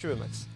Tu veux, Max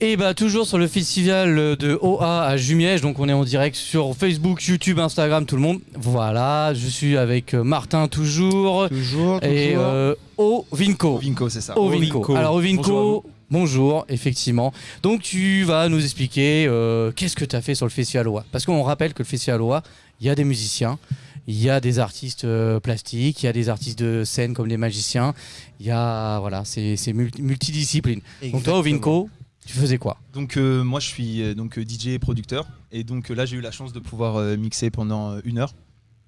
Et bah toujours sur le festival de OA à Jumièges, donc on est en direct sur Facebook, YouTube, Instagram, tout le monde. Voilà, je suis avec euh, Martin toujours Toujours, et euh, Ovinko. Vinco, c'est ça. Ovinko. Ovinko. Alors Ovinko, bonjour, effectivement. Donc tu vas nous expliquer euh, qu'est-ce que tu as fait sur le festival OA. Parce qu'on rappelle que le festival OA, il y a des musiciens, il y a des artistes euh, plastiques, il y a des artistes de scène comme les magiciens, il y a voilà, c'est c'est multi- multidiscipline. Donc toi Ovinko, tu faisais quoi? Donc euh, moi je suis euh, donc DJ et producteur. Et donc là j'ai eu la chance de pouvoir mixer pendant une heure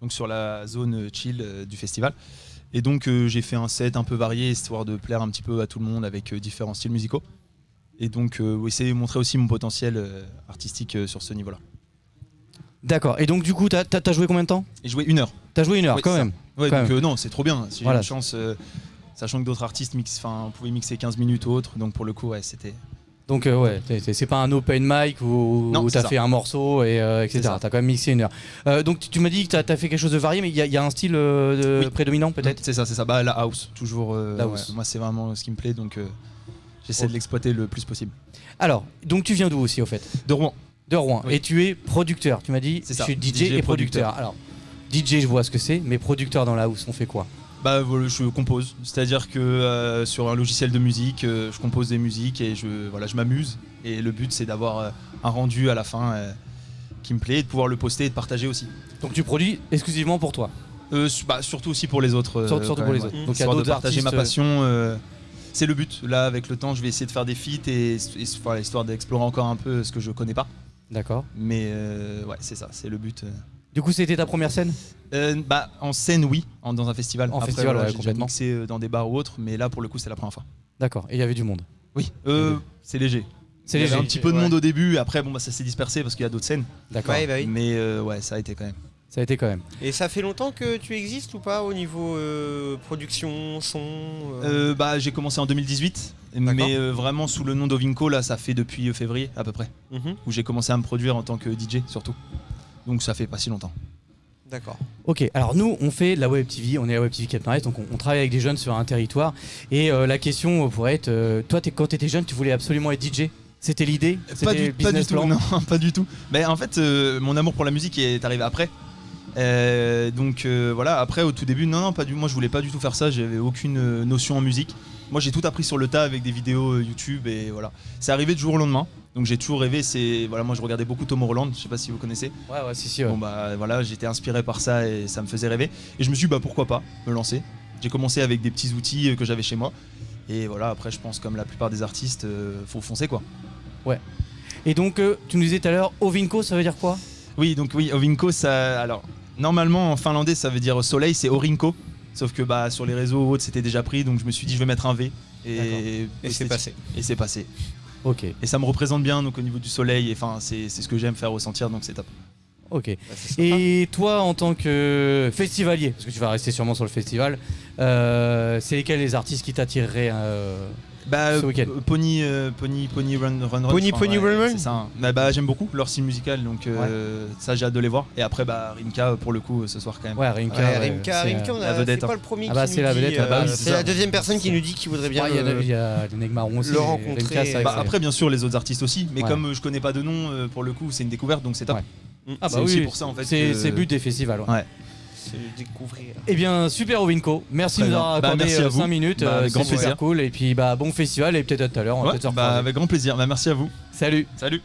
donc sur la zone chill du festival. Et donc euh, j'ai fait un set un peu varié histoire de plaire un petit peu à tout le monde avec euh, différents styles musicaux. Et donc euh, essayer de montrer aussi mon potentiel artistique sur ce niveau-là. D'accord. Et donc du coup, t'as as, joué combien de temps? Et jouer une heure. T'as joué une heure quand ça. même. Ouais, Quand donc euh, non c'est trop bien. J'ai Voilà. une chance euh, sachant que d'autres artistes mixent, enfin pouvaient mixer 15 minutes ou autre donc pour le coup ouais c'était Donc euh, ouais, c'est pas un open mic où, où t'as fait un morceau et etc. T'as quand même mixé une heure. Donc tu, tu m'as dit que t'as as fait quelque chose de varié, mais il y, a- il y a un style de Oui. prédominant peut-être? C'est ça, c'est ça. Bah, la house, toujours. La ouais. house. Moi, c'est vraiment ce qui me plaît, donc j'essaie Ok. de l'exploiter le plus possible. Alors, donc tu viens d'où aussi au fait? De Rouen. De Rouen. Oui. Et tu es producteur. Tu m'as dit, C'est je suis DJ, DJ et producteur. producteur. Alors, DJ, je vois ce que c'est, mais producteur dans la house, on fait quoi? Bah, je compose. C'est-à-dire que euh, sur un logiciel de musique, euh, je compose des musiques et je, voilà, je m'amuse. Et le but, c'est d'avoir euh, un rendu à la fin qui me plaît, et de pouvoir le poster et de partager aussi. Donc tu produis exclusivement pour toi? Euh, bah, surtout aussi pour les autres. Surtout- pour les autres. ouais. Donc il y a d'autres partager ma passion. c'est le but. Là, avec le temps, je vais essayer de faire des feats et, et voilà, histoire d'explorer encore un peu ce que je connais pas. D'accord. Mais euh, ouais, c'est ça, c'est le but. euh. Du coup, c'était ta première scène? Euh, bah, en scène, oui, en- dans un festival. En festival, ouais, complètement. euh, dans des bars ou autres, mais là, pour le coup, c'est la première fois. D'accord. Et il y avait du monde? Oui, euh, c'est léger. C'est Il y avait léger. un petit peu de ouais. monde au début, après, bon, bah, ça s'est dispersé parce qu'il y a d'autres scènes. D'accord. Ouais, bah oui. Mais euh, ouais, ça a été quand même. Ça a été quand même. Et ça fait longtemps que tu existes ou pas au niveau euh, production, son euh, Euh, bah, j'ai commencé en 2018, mais euh, vraiment sous le nom d'Ovinco, là, ça fait depuis euh, février à peu près, mhm, où j'ai commencé à me produire en tant que DJ surtout. Donc ça fait pas si longtemps. D'accord. Ok, alors nous on fait de la web TV, on est la web TV Cap donc on, on travaille avec des jeunes sur un territoire. Et euh, la question pourrait être, euh, toi t'es- quand tu étais jeune, tu voulais absolument être DJ C'était l'idée? Pas C'était du, pas tout, non, pas du tout. Mais en fait, euh, mon amour pour la musique est arrivé après. Euh, donc euh, voilà, après au tout début, non, non, pas du. Moi, je voulais pas du tout faire ça. J'avais aucune euh, notion en musique. Moi, j'ai tout appris sur le tas avec des vidéos euh, YouTube et voilà. C'est arrivé du jour au lendemain. Donc j'ai toujours rêvé. C'est voilà, moi, je regardais beaucoup Tom Holland. Je sais pas si vous connaissez. Ouais, ouais, si, si. ouais. Bon bah voilà, j'étais inspiré par ça et ça me faisait rêver. Et je me suis dit bah pourquoi pas me lancer. J'ai commencé avec des petits outils que j'avais chez moi. Et voilà, après, je pense comme la plupart des artistes, faut foncer quoi. Et donc, tu nous disais tout à l'heure, Ovinko, ça veut dire quoi? Oui, donc oui, Ovinko, ça. Alors, normalement en finlandais, ça veut dire soleil, c'est Orinko. Sauf que bah, sur les réseaux ou autres, c'était déjà pris, donc je me suis dit, je vais mettre un V. Et, Et c'est passé. Et c'est passé. Ok, Et ça me représente bien, donc au niveau du soleil, et enfin, c'est c'est ce que j'aime faire ressentir, donc c'est top. ok. Bah. Et toi, en tant que festivalier, parce que tu vas rester sûrement sur le festival, euh, c'est lesquels les artistes qui t'attireraient euh, Bah, Ce week-end. euh, Pony, euh, Pony, Pony Run Run Run. Pony, Pony ouais, Run Run C'est ça. hein. Bah, bah, j'aime beaucoup leur style musical, donc euh, ça j'ai hâte de les voir. Et après, bah, Rimka pour le coup ce soir quand même. Ouais, Rimka. Ouais, Rimka, c'est, Rimka, on la a, vedette, c'est pas hein. le premier Ah bah, qui c'est nous la dit, vedette, ah bah euh, oui, c'est c'est ça. la deuxième personne qui nous dit qu'il voudrait bien Ouais, il y, a- le- il y a les Negmarons aussi. le rencontrer, Rimka, c'est vrai Bah, que c'est- après, bien sûr, les autres artistes aussi, mais Ouais. comme euh, je connais pas de nom, euh, pour le coup, c'est une découverte, donc c'est top. Ouais. Mm. Ah bah c'est aussi oui, pour ça, en fait, C'est que- c'est le but des festivals. ouais. Ouais. De découvrir. Eh bien, super Ovinko. Merci Très de nous avoir Bah, accordé merci à vous. 5 minutes. Bah, euh, avec c'est grand super plaisir. cool. Et puis, bah, bon festival et peut-être à tout à l'heure. On va Ouais, peut-être se bah, avec grand plaisir. Bah, merci à vous. Salut. Salut.